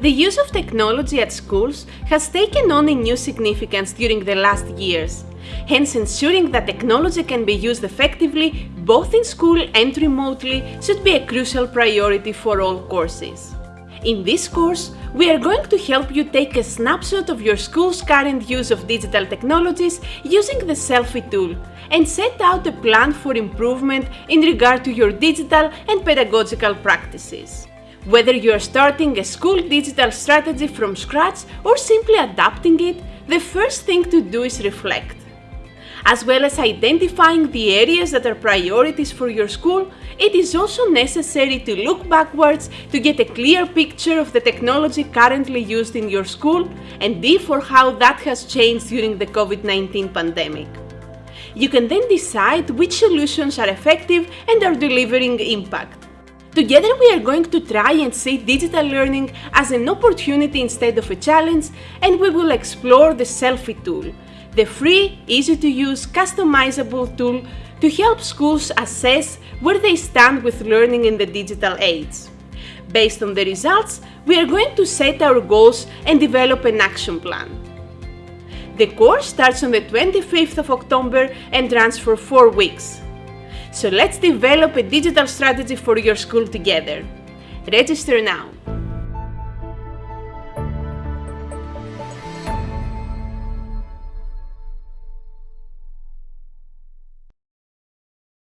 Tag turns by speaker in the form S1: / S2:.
S1: The use of technology at schools has taken on a new significance during the last years. Hence, ensuring that technology can be used effectively both in school and remotely should be a crucial priority for all courses. In this course, we are going to help you take a snapshot of your school's current use of digital technologies using the selfie tool and set out a plan for improvement in regard to your digital and pedagogical practices. Whether you are starting a school digital strategy from scratch or simply adapting it, the first thing to do is reflect. As well as identifying the areas that are priorities for your school, it is also necessary to look backwards to get a clear picture of the technology currently used in your school and therefore how that has changed during the COVID-19 pandemic. You can then decide which solutions are effective and are delivering impact. Together we are going to try and see digital learning as an opportunity instead of a challenge and we will explore the selfie tool, the free, easy to use, customizable tool to help schools assess where they stand with learning in the digital age. Based on the results, we are going to set our goals and develop an action plan. The course starts on the 25th of October and runs for 4 weeks. So let's develop a digital strategy for your school together. Register now!